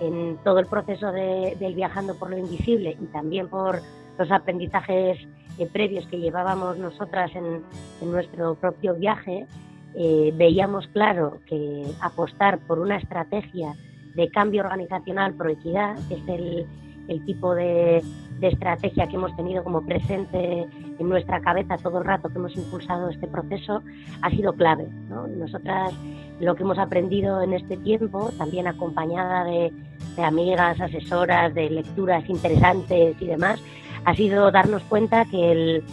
en todo el proceso del viajando por lo invisible y también por los aprendizajes eh, previos que llevábamos nosotras en, nuestro propio viaje, eh, veíamos claro que apostar por una estrategia de cambio organizacional por equidad, que es el, el tipo de, estrategia que hemos tenido como presente en nuestra cabeza todo el rato que hemos impulsado este proceso, ha sido clave. Nosotras lo que hemos aprendido en este tiempo, también acompañada de, amigas, asesoras, de lecturas interesantes y demás, ha sido darnos cuenta que el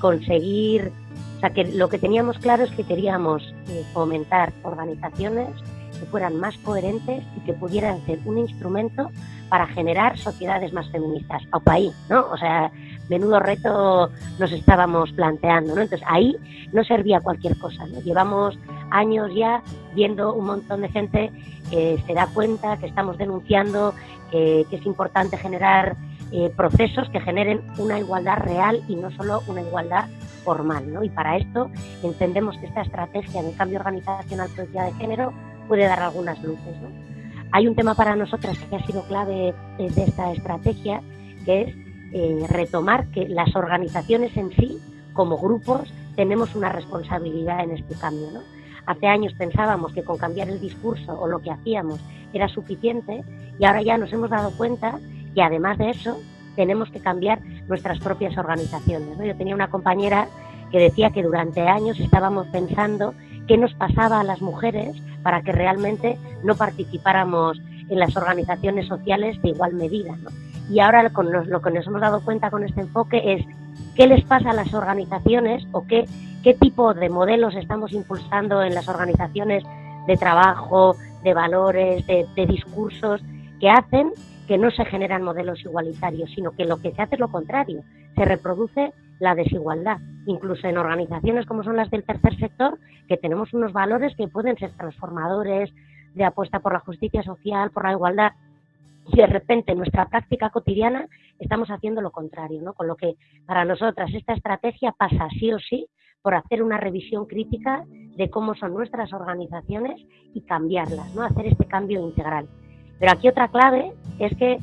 conseguir, o sea, que lo que teníamos claro es que queríamos eh, fomentar organizaciones que fueran más coherentes y que pudieran ser un instrumento para generar sociedades más feministas. O ahí, ¿no? O sea, menudo reto nos estábamos planteando, ¿no? Entonces ahí no servía cualquier cosa. Llevamos años ya viendo un montón de gente que se da cuenta que estamos denunciando que, es importante generar eh, procesos que generen una igualdad real y no solo una igualdad formal, ¿no? Y para esto entendemos que esta estrategia de cambio organizacional de género puede dar algunas luces. ¿no? Hay un tema para nosotras que ha sido clave de esta estrategia, que es eh, retomar que las organizaciones en sí, como grupos, tenemos una responsabilidad en este cambio. ¿no? Hace años pensábamos que con cambiar el discurso o lo que hacíamos era suficiente y ahora ya nos hemos dado cuenta que además de eso tenemos que cambiar nuestras propias organizaciones. ¿no? Yo tenía una compañera que decía que durante años estábamos pensando qué nos pasaba a las mujeres para que realmente no participáramos en las organizaciones sociales de igual medida. Y ahora con lo que nos hemos dado cuenta con este enfoque es qué les pasa a las organizaciones o qué, qué tipo de modelos estamos impulsando en las organizaciones de trabajo, de valores, de, de discursos que hacen que no se generan modelos igualitarios, sino que lo que se hace es lo contrario, se reproduce la desigualdad, incluso en organizaciones como son las del tercer sector, que tenemos unos valores que pueden ser transformadores, de apuesta por la justicia social, por la igualdad, y de repente en nuestra práctica cotidiana estamos haciendo lo contrario, ¿no? Con lo que para nosotras esta estrategia pasa sí o sí por hacer una revisión crítica de cómo son nuestras organizaciones y cambiarlas, ¿no? Hacer este cambio integral. Pero aquí otra clave es que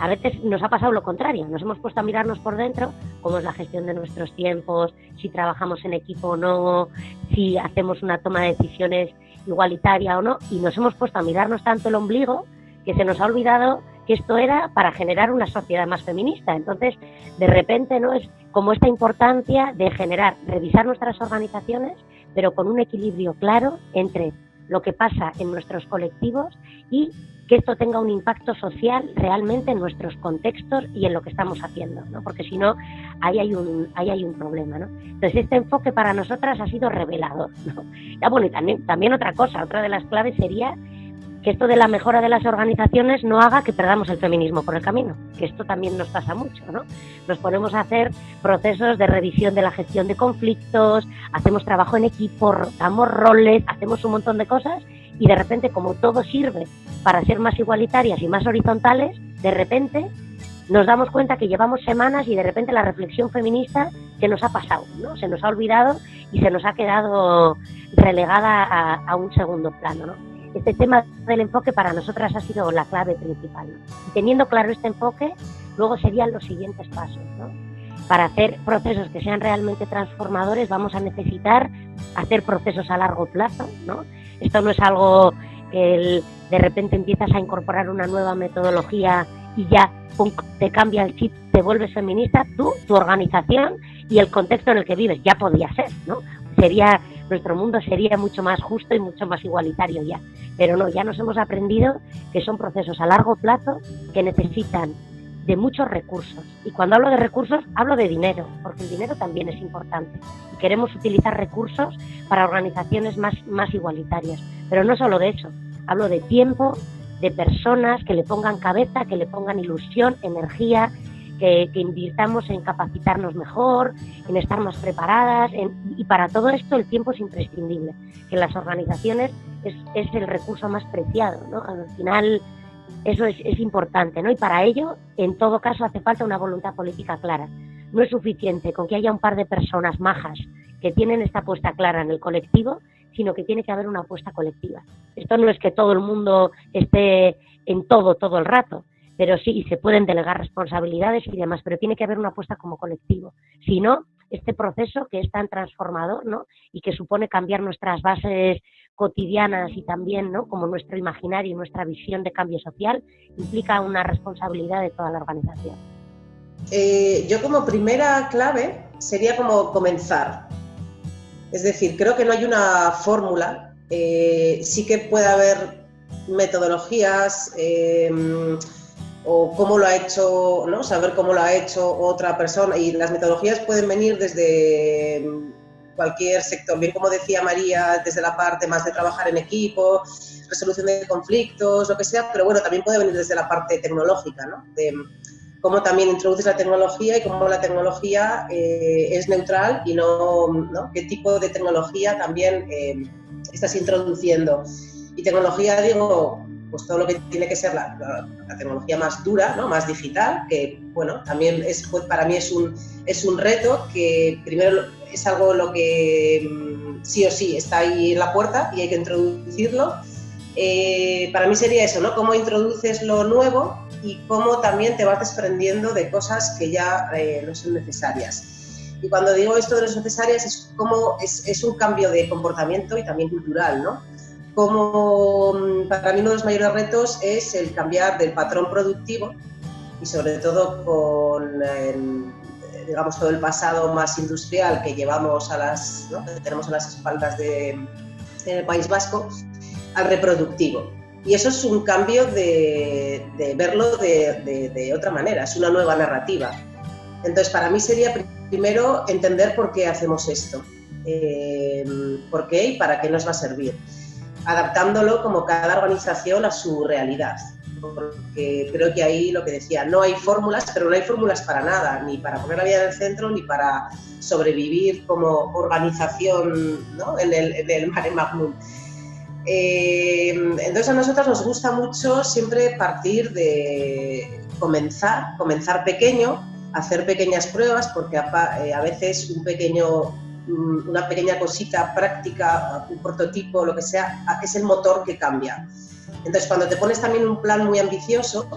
a veces nos ha pasado lo contrario, nos hemos puesto a mirarnos por dentro cómo es la gestión de nuestros tiempos, si trabajamos en equipo o no, si hacemos una toma de decisiones igualitaria o no, y nos hemos puesto a mirarnos tanto el ombligo que se nos ha olvidado que esto era para generar una sociedad más feminista. Entonces, de repente, ¿no? Es como esta importancia de generar, revisar nuestras organizaciones, pero con un equilibrio claro entre lo que pasa en nuestros colectivos y que esto tenga un impacto social realmente en nuestros contextos y en lo que estamos haciendo, ¿no? porque si no, ahí hay un, ahí hay un problema. ¿no? Entonces, este enfoque para nosotras ha sido revelador. Ya, bueno, y también, también otra cosa, otra de las claves sería que esto de la mejora de las organizaciones no haga que perdamos el feminismo por el camino, que esto también nos pasa mucho, ¿no? Nos ponemos a hacer procesos de revisión de la gestión de conflictos, hacemos trabajo en equipo, damos roles, hacemos un montón de cosas y de repente como todo sirve para ser más igualitarias y más horizontales, de repente nos damos cuenta que llevamos semanas y de repente la reflexión feminista se nos ha pasado, ¿no? Se nos ha olvidado y se nos ha quedado relegada a, a un segundo plano, ¿no? Este tema del enfoque para nosotras ha sido la clave principal. Teniendo claro este enfoque, luego serían los siguientes pasos. Para hacer procesos que sean realmente transformadores vamos a necesitar hacer procesos a largo plazo. ¿no? Esto no es algo que de repente empiezas a incorporar una nueva metodología y ya te cambia el chip, te vuelves feminista, tú, tu organización y el contexto en el que vives. Ya podría ser, ¿no? Sería nuestro mundo sería mucho más justo y mucho más igualitario ya. Pero no, ya nos hemos aprendido que son procesos a largo plazo que necesitan de muchos recursos. Y cuando hablo de recursos, hablo de dinero, porque el dinero también es importante. Y queremos utilizar recursos para organizaciones más, más igualitarias. Pero no solo de eso, hablo de tiempo, de personas que le pongan cabeza, que le pongan ilusión, energía, que, invirtamos en capacitarnos mejor, en estar más preparadas, y para todo esto el tiempo es imprescindible, que en las organizaciones es, el recurso más preciado, ¿no? Al final eso es, es importante, ¿no? Y para ello, en todo caso, hace falta una voluntad política clara. No es suficiente con que haya un par de personas majas que tienen esta puesta clara en el colectivo, sino que tiene que haber una apuesta colectiva. Esto no es que todo el mundo esté en todo todo el rato, pero sí, se pueden delegar responsabilidades y demás, pero tiene que haber una apuesta como colectivo. Si no, este proceso que es tan transformador ¿no? y que supone cambiar nuestras bases cotidianas y también ¿no? como nuestro imaginario y nuestra visión de cambio social, implica una responsabilidad de toda la organización. Eh, yo como primera clave sería como comenzar. Es decir, creo que no hay una fórmula, eh, sí que puede haber metodologías, eh, o cómo lo ha hecho, ¿no? saber cómo lo ha hecho otra persona. Y las metodologías pueden venir desde cualquier sector, bien como decía María, desde la parte más de trabajar en equipo, resolución de conflictos, lo que sea, pero bueno, también puede venir desde la parte tecnológica, ¿no? de cómo también introduces la tecnología y cómo la tecnología eh, es neutral y no, ¿no? qué tipo de tecnología también eh, estás introduciendo. Y tecnología, digo, pues todo lo que tiene que ser la, tecnología más dura, ¿no? más digital, que bueno, también es, pues para mí es un, es un reto que primero es algo lo que mm, sí o sí está ahí en la puerta y hay que introducirlo. Eh, para mí sería eso, ¿no? Cómo introduces lo nuevo y cómo también te vas desprendiendo de cosas que ya eh, no son necesarias. Y cuando digo esto de no necesarias es como es, es un cambio de comportamiento y también cultural, ¿no? Como mm, para mí uno de los mayores retos es el cambiar del patrón productivo y sobre todo con digamos todo el pasado más industrial que llevamos a las tenemos a las espaldas de, el País Vasco al reproductivo. Y eso es un cambio de, verlo de, otra manera es una nueva narrativa. Entonces para mí sería primero entender por qué hacemos esto eh, por qué y para qué nos va a servir adaptándolo como cada organización a su realidad. Porque creo que ahí lo que decía, no hay fórmulas, pero no hay fórmulas para nada, ni para poner la vida en el centro, ni para sobrevivir como organización ¿no? en, el, mare magnum. Eh, entonces a nosotros nos gusta mucho siempre partir de comenzar, comenzar pequeño, hacer pequeñas pruebas, porque a, eh, a veces un pequeño una pequeña cosita práctica, un prototipo, lo que sea, es el motor que cambia. Entonces, cuando te pones también un plan muy ambicioso,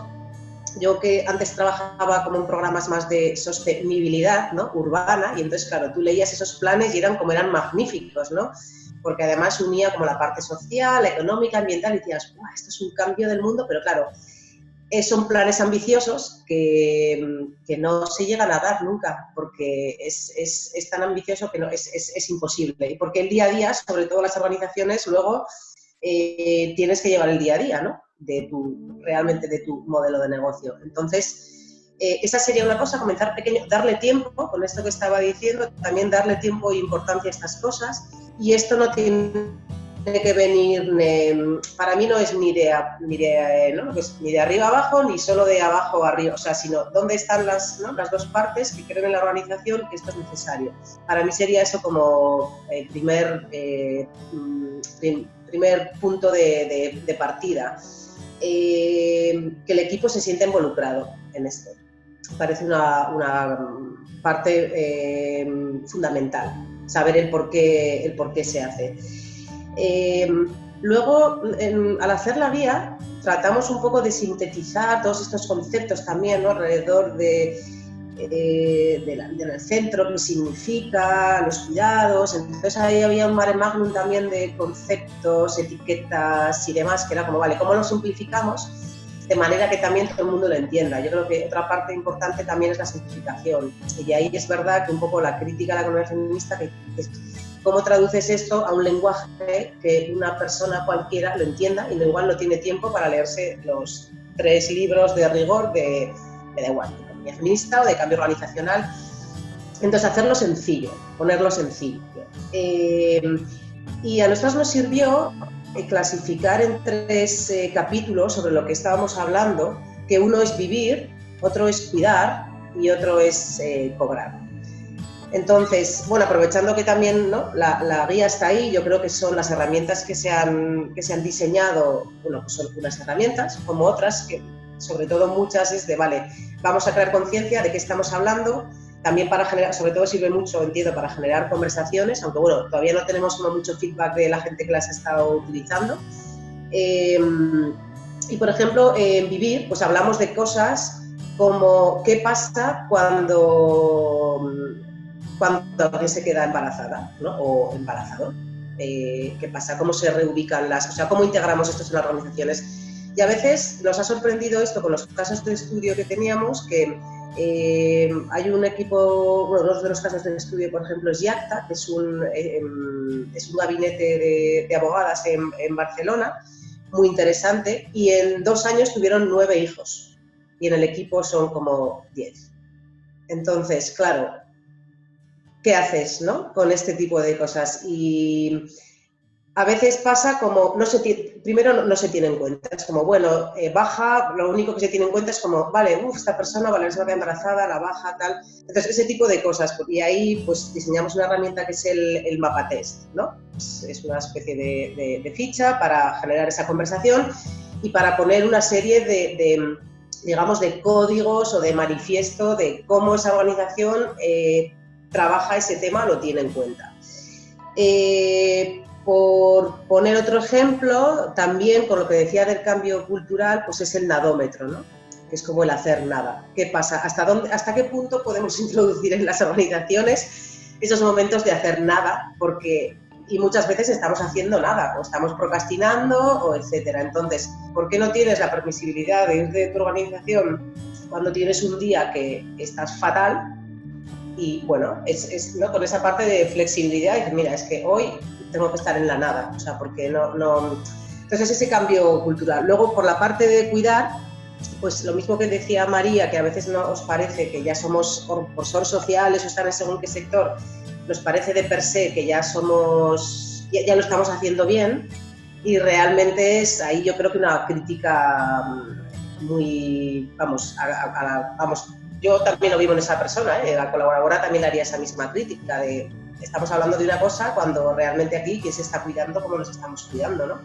yo que antes trabajaba como en programas más de sostenibilidad ¿no? urbana, y entonces, claro, tú leías esos planes y eran como eran magníficos, ¿no? Porque además unía como la parte social, económica, ambiental, y decías, esto es un cambio del mundo, pero claro, eh, son planes ambiciosos que, que, no se llegan a dar nunca, porque es, es, es tan ambicioso que no, es, es, imposible. Y porque el día a día, sobre todo las organizaciones, luego eh, tienes que llevar el día a día, ¿no? De tu, realmente de tu modelo de negocio. Entonces, eh, esa sería una cosa, comenzar pequeño, darle tiempo, con esto que estaba diciendo, también darle tiempo e importancia a estas cosas. Y esto no tiene tiene que venir, para mí no es ni de, ni, de, ¿no? ni de arriba abajo ni solo de abajo arriba, o sea, sino dónde están las, las dos partes que creen en la organización que esto es necesario. Para mí sería eso como el primer, eh, primer punto de, de, partida, eh, que el equipo se sienta involucrado en esto. Parece una, una parte eh, fundamental, saber el por el por qué se hace. Eh, luego, al hacer la guía, tratamos un poco de sintetizar todos estos conceptos también alrededor de, eh, del centro, qué significa, los cuidados. Entonces ahí había un mare magnum también de conceptos, etiquetas y demás, que era como, vale, ¿cómo lo simplificamos? de manera que también todo el mundo lo entienda. Yo creo que otra parte importante también es la simplificación. Y ahí es verdad que un poco la crítica a la comunidad feminista, que, que ¿Cómo traduces esto a un lenguaje que una persona cualquiera lo entienda y igual no tiene tiempo para leerse los tres libros de rigor de, me da igual, de economía feminista o de cambio organizacional? Entonces, hacerlo sencillo, ponerlo sencillo. Eh, y a nosotros nos sirvió eh, clasificar en tres eh, capítulos sobre lo que estábamos hablando, que uno es vivir, otro es cuidar y otro es cobrar. Entonces, bueno, aprovechando que también ¿no? la, guía está ahí, yo creo que son las herramientas que se han, que se han diseñado, bueno, pues son unas herramientas como otras, que sobre todo muchas es de, vale, vamos a crear conciencia de qué estamos hablando, también para generar, sobre todo sirve mucho, entiendo, para generar conversaciones, aunque bueno, todavía no tenemos mucho feedback de la gente que las ha estado utilizando. Em, y por ejemplo, en Vivir, pues hablamos de cosas como qué pasa cuando, cuando alguien se queda embarazada ¿no? o embarazado. Eh, qué pasa, cómo se reubican las, o sea, cómo integramos esto en las organizaciones. Y a veces nos ha sorprendido esto con los casos de estudio que teníamos, que eh, hay un equipo, bueno, de los casos de estudio, por ejemplo, es YACTA, que es un, eh, em, es un gabinete de, abogadas en, en, Barcelona, muy interesante, y en dos años tuvieron nueve hijos, y en el equipo son como diez. Entonces, claro, ¿qué haces ¿no? con este tipo de cosas? Y a veces pasa como, no se primero no, se tiene en cuenta, es como, bueno, eh, baja, lo único que se tiene en cuenta es como, vale, uff, esta persona, vale, se va a embarazada, la baja, tal. Entonces, ese tipo de cosas. Y ahí, pues, diseñamos una herramienta que es el, el mapa test, ¿no? Es, una especie de, ficha para generar esa conversación y para poner una serie de, digamos, de códigos o de manifiesto de cómo esa organización eh, trabaja ese tema, lo tiene en cuenta. Eh, por poner otro ejemplo, también con lo que decía del cambio cultural, pues es el nadómetro, ¿no? que es como el hacer nada. ¿Qué pasa? ¿Hasta, dónde, ¿Hasta qué punto podemos introducir en las organizaciones esos momentos de hacer nada? Porque y muchas veces estamos haciendo nada, o estamos procrastinando, o etcétera. Entonces, ¿por qué no tienes la permisibilidad de ir de tu organización cuando tienes un día que estás fatal? Y bueno, es, ¿no? con esa parte de flexibilidad, y mira, es que hoy tengo que estar en la nada, o sea, porque no, no... Entonces ese cambio cultural. Luego, por la parte de cuidar, pues lo mismo que decía María, que a veces no os parece que ya somos, por, ser sociales o estar en según qué sector, nos parece de per se que ya somos, ya, lo estamos haciendo bien, y realmente es ahí yo creo que una crítica mm, muy, vamos, vamos yo también lo vivo en esa persona, ¿eh? la colaboradora también haría esa misma crítica de estamos hablando de una cosa cuando realmente aquí quién se está cuidando como nos estamos cuidando, ¿no?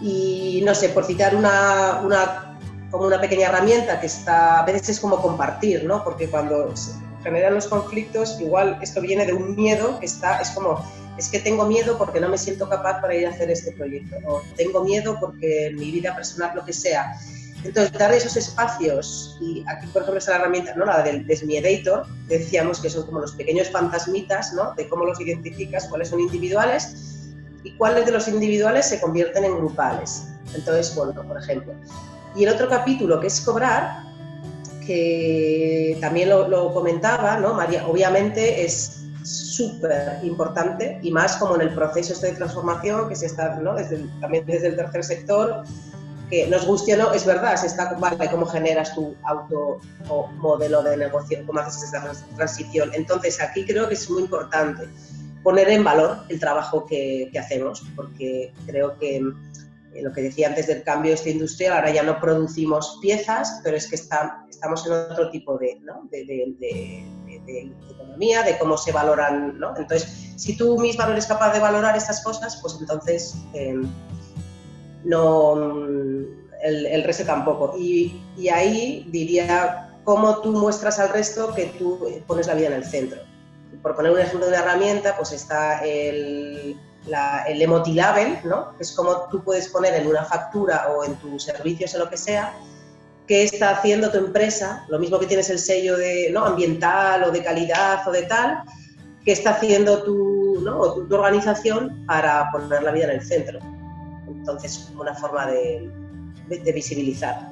y no sé, por citar una, una, como una pequeña herramienta que está, a veces es como compartir, ¿no? Porque cuando se generan los conflictos, igual esto viene de un miedo que está, es como, es que tengo miedo porque no me siento capaz para ir a hacer este proyecto, o tengo miedo porque en mi vida personal, lo que sea, entonces, dar esos espacios, y aquí por ejemplo está la herramienta, ¿no? la del Desmiedator, decíamos que son como los pequeños fantasmitas, ¿no? de cómo los identificas, cuáles son individuales y cuáles de los individuales se convierten en grupales. Entonces, bueno, por ejemplo. Y el otro capítulo que es cobrar, que también lo, comentaba, ¿no? María, obviamente es súper importante y más como en el proceso este de transformación que se está, ¿no? desde también desde el tercer sector, que nos guste o no, es verdad, se está, vale, cómo generas tu auto o modelo de negocio, cómo haces esa transición. Entonces, aquí creo que es muy importante poner en valor el trabajo que, hacemos, porque creo que eh, lo que decía antes del cambio de esta industria, ahora ya no producimos piezas, pero es que está, estamos en otro tipo de, ¿no? de, de, economía, de cómo se valoran. ¿no? Entonces, si tú misma no eres capaz de valorar estas cosas, pues entonces... Eh, no, el, resto tampoco. Y, y, ahí diría cómo tú muestras al resto que tú pones la vida en el centro. Por poner un ejemplo de una herramienta, pues está el, la, el Emotilabel, ¿no? que es como tú puedes poner en una factura o en tus servicios o lo que sea, qué está haciendo tu empresa, lo mismo que tienes el sello de, ¿no? ambiental o de calidad o de tal, qué está haciendo tu, ¿no? tu organización para poner la vida en el centro. Entonces, una forma de, visibilizar.